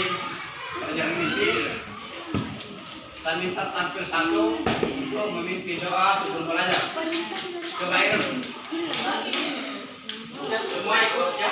memasuki pelajaran mimpi, saya minta tampil satu untuk memimpin doa sebelum belajar. Coba ikut. Semua ikut. Ya,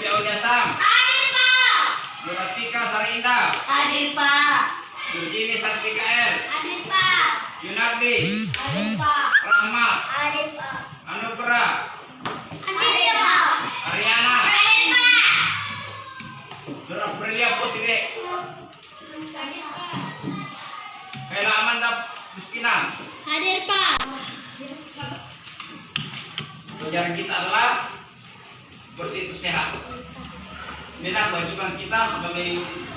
Sepi Audiasam, Nuratika Sarinda, Hadir Pak, Nurjini Sartika R, hadir Pak, Yunardi, hadir Pak, Rahmat, hadir Pak, Anugrah, hadir Pak, Ariana, hadir Pak, Nur Aprilia Putri, Kayla Amanda Justina. hadir Pak, Pelajaran kita adalah bersih itu sehat. Inilah kewajiban kita sebagai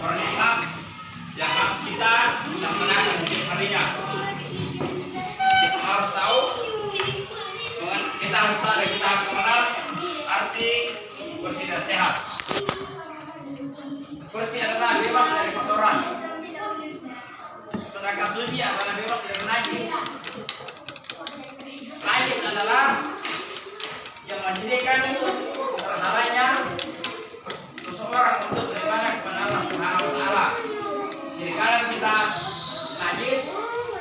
orang Islam yang harus kita laksanakan setiap harinya. Kita harus tahu, kita harus tahu dan kita harus mengenal arti bersih dan sehat. Bersih adalah bebas dari kotoran. Sedangkan suci adalah bebas dari najis. Najis adalah yang menjadikan terhalangnya seseorang untuk beribadah kepada Allah Subhanahu wa taala. Jadi kalau kita najis,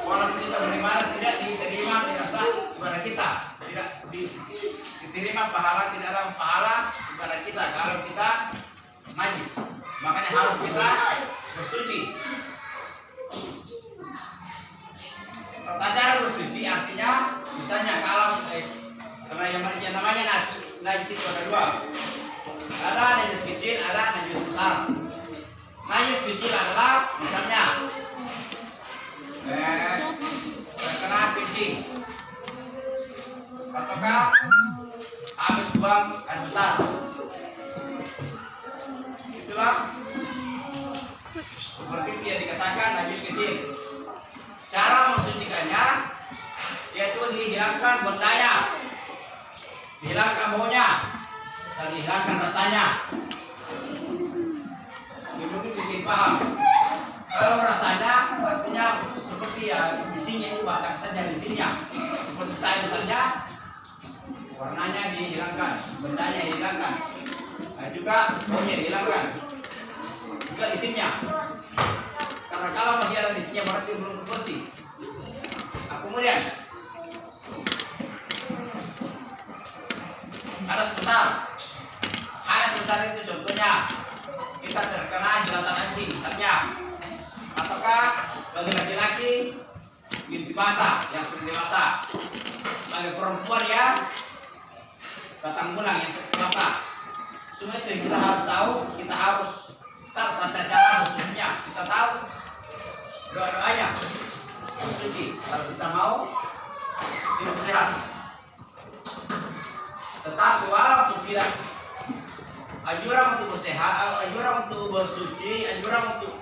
walaupun kita beribadah tidak diterima tidak sah kepada kita, tidak di- diterima ada pahala kepada kita kalau kita najis. Makanya harus kita bersuci. Tata cara bersuci artinya misalnya kalau karena yang, yang namanya najis, najis itu ada dua. Ada najis kecil, ada najis besar. Najis kecil adalah misalnya eh, terkena kencing buang air besar. Itulah seperti dia dikatakan najis kecil. Cara mensucikannya yaitu dihilangkan berdaya, dihilangkan baunya, dan dihilangkan rasanya. Mungkin bikin paham. Kalau rasanya artinya seperti ya bijinya itu basah saja bijinya, seperti tahu saja warnanya dihilangkan, bendanya dihilangkan, nah, juga baunya dihilangkan, juga izinnya. Karena kalau masih ada izinnya berarti belum bersih. Nah, kemudian. Ada sebesar ada sebesar itu contohnya kita terkena jelatan anjing misalnya. Ataukah bagi laki-laki mimpi basah yang sudah dewasa. Bagi perempuan ya batang bulan yang sudah dewasa semua itu yang kita harus tahu kita harus tahu tata cara khususnya. Kita tahu doa doanya suci. Kalau kita mau hidup sehat. Tetapi walaupun tidak anjuran untuk bersehat, anjuran untuk bersuci, anjuran untuk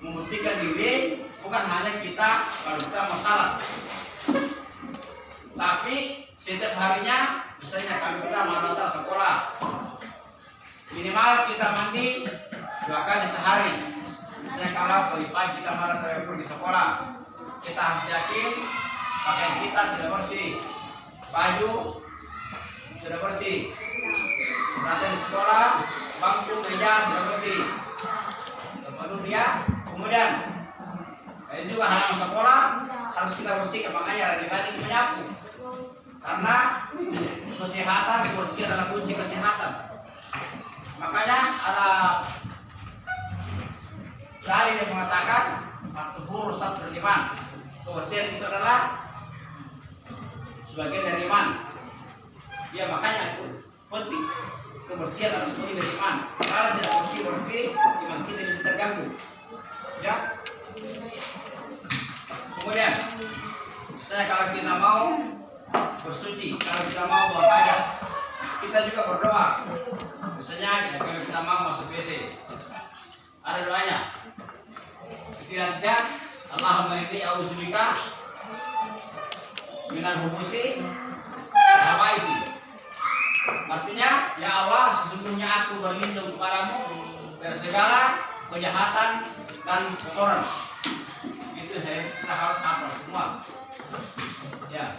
membersihkan diri. Bukan hanya kita kalau kita mau salat. Tapi setiap harinya, misalnya kalau kita mau sekolah, minimal kita mandi dua kali sehari. Misalnya kalau pagi-pagi kita mau pergi sekolah, kita harus yakin pakaian kita sudah bersih, baju sudah bersih. Perhatian di sekolah bangku meja sudah bersih. Baru dia kemudian ini juga halaman sekolah harus kita bersihkan makanya rajin-rajin menyapu karena kesehatan bersih adalah kunci kesehatan Makanya ada dalil yang mengatakan at-tuhur satrul iman. Kebersihan itu adalah sebagian dari iman. Ya makanya itu penting. Kebersihan adalah sebagian dari iman. Kalau tidak bersih berarti iman kita bisa terganggu. Ya. Kemudian, misalnya kalau kita mau bersuci, kalau kita mau buang hajat, kita juga berdoa. Misalnya ya, kalau kita mau masuk WC, ada doanya. Tidak bisa. Allahumma inni a'udzubika minal hubusi isi. Artinya, ya Allah, sesungguhnya aku berlindung kepadamu dari segala kejahatan dan kotoran. Itu kita harus hafal semua. Ya.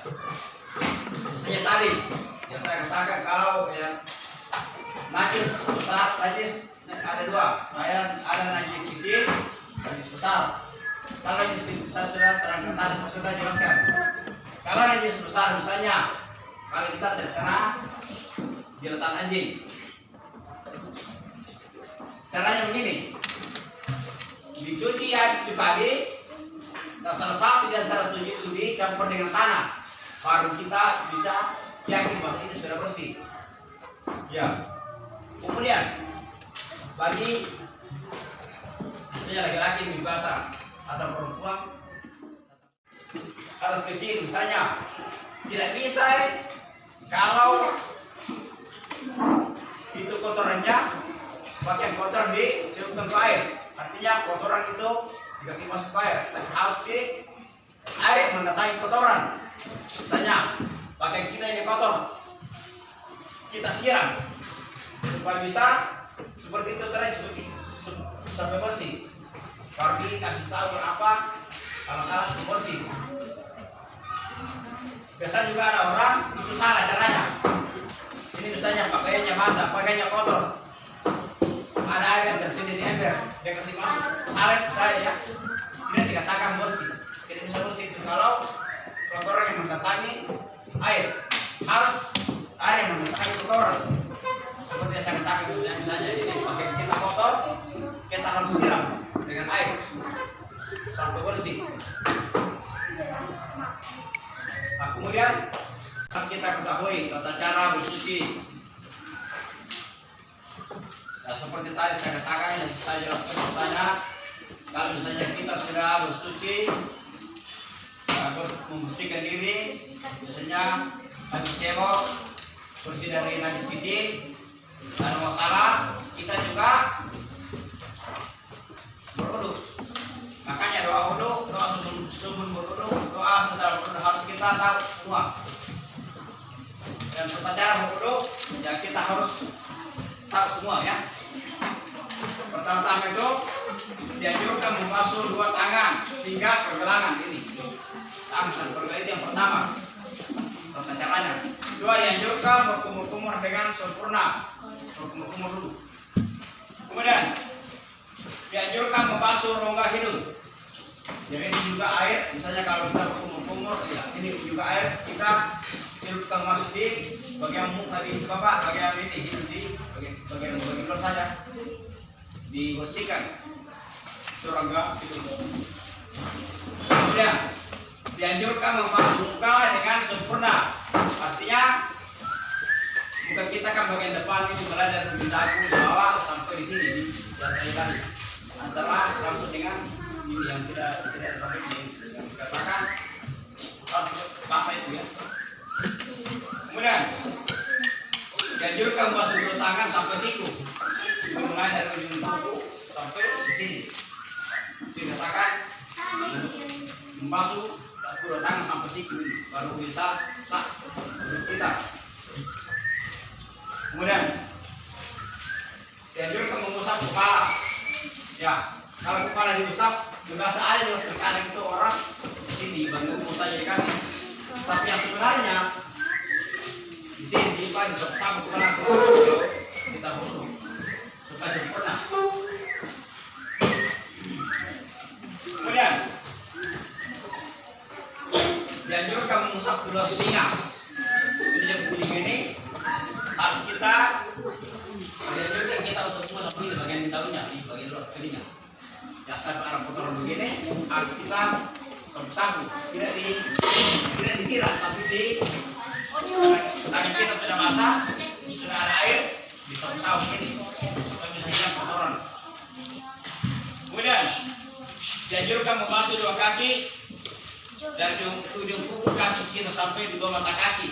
Misalnya tadi yang saya katakan kalau ya najis besar, najis ada dua. Saya ada najis kecil, najis besar. Kalau najis kecil saya sudah terangkan tadi, saya sudah jelaskan. Kalau najis besar misalnya, kalau kita terkena jeratan anjing, caranya begini. Dicuci ya itu tadi, Nah, salah satu di antara tujuh itu dicampur dengan tanah, baru kita bisa yakin bahwa ini sudah bersih. Ya. Kemudian bagi misalnya laki-laki lebih basah atau perempuan harus kecil misalnya. Tidak bisa eh, kalau itu kotorannya bagian kotor dicelupkan ke air. Artinya kotoran itu dikasih masuk air. Tapi harus di air mendatangi kotoran misalnya pakaian kita ini kotor. Kita siram. Supaya bisa seperti itu terus seperti se- sampai bersih. Baru dikasih sabun apa alat-alat untuk bersih. Biasa juga ada orang itu salah caranya. Ini misalnya pakaiannya basah pakaiannya kotor. Ada air yang tersedia di ember dia kasih masuk. Salah saya ya. Ini dikatakan bersih. Jadi bisa bersih itu. Kalau kotoran yang mendatangi air. Harus air yang mendatangi kotoran seperti yang saya katakan misalnya, ini pakai kita kotor kita harus siram dengan air sampai bersih. Nah kemudian harus kita ketahui tata cara bersuci Nah, seperti tadi saya katakan yang saya jelaskan misalnya kalau misalnya kita sudah bersuci bers- membersihkan diri. Biasanya habis cebok bersih dari najis kecil dan masalah kita juga berwudu makanya doa wudu doa sebelum sebelum berwudu doa setelah berwudu harus kita tahu semua. Dan tata cara berwudu ya kita harus tahu semua ya. Pertama-tama itu dianjurkan membasuh dua tangan hingga pergelangan ini dan pergelangan itu yang pertama. Tata caranya. Dua dianjurkan berkumur-kumur dengan sempurna. Berkumur-kumur dulu. Kemudian dianjurkan membasuh rongga hidung. Jadi ini juga air. Misalnya kalau kita berkumur-kumur ya ini juga air. Kita celupkan masuk di bagian muka di bapak bagian ini hidung di bagian bagian bagian luar saja. Dibersihkan. Itu rongga hidung. Kemudian dianjurkan membasuh muka dengan sempurna. Artinya muka kita kan bagian depan ini mulai dari ujung dagu di bawah sampai di sini di tadi antara rambut dengan ini yang tidak tidak ini yang dikatakan basah itu ya. Kemudian dianjurkan membasuh kedua tangan sampai siku. Mulai dari ujung kuku sampai di sini. Dikatakan membasuh tangan sampai siku baru bisa sah. Kita. Kemudian dianjurkan mengusap kepala. Ya kalau kepala diusap biasa aja juga terkadang itu orang sini bantu saja dikasih. Tapi yang sebenarnya di sini di pan sapu kepala. Kita butuh supaya sempurna tangan kita sudah basah sudah ada air disapu-sapu ini. Supaya bisa hilang kotoran. Kemudian dianjurkan membasuh dua kaki dari ujung, ujung kuku kaki kita sampai di bawah mata kaki.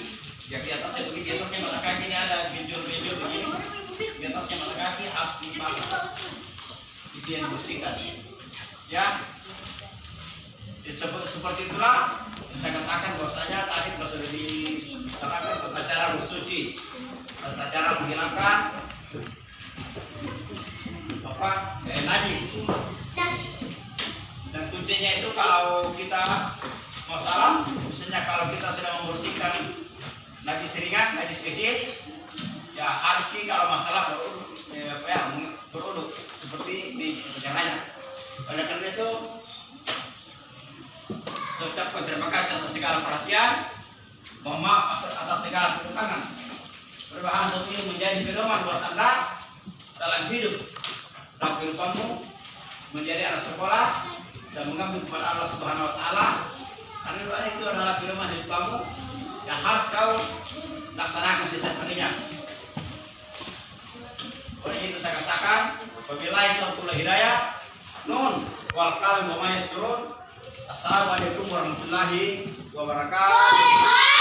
Ya di atasnya begini di atasnya mata kaki ini ada benjol-benjol begini. Di atasnya mata kaki harus dipasang itu yang dibersihkan ya. Sep- seperti itulah yang saya katakan bahwasanya tadi sudah diterangkan tata cara bersuci tata cara menghilangkan apa eh, najis. Dan kuncinya itu kalau kita masalah misalnya kalau kita sedang membersihkan najis ringan najis kecil ya harus di kalau masalah beruduk eh, ya beruduk seperti di caranya oleh karena itu segala perhatian mohon atas segala kekurangan berbahasa ini menjadi pedoman buat anda dalam hidup. Dalam kehidupanmu menjadi anak sekolah dan mengambil kepada Allah Subhanahu Wa Taala. Karena doa itu adalah pedoman hidup kamu yang harus kau laksanakan setiap harinya. Oleh itu saya katakan apabila itu pula hidayah. Nun wal kalam wa ma yasturun. Assalamualaikum warahmatullahi wabarakatuh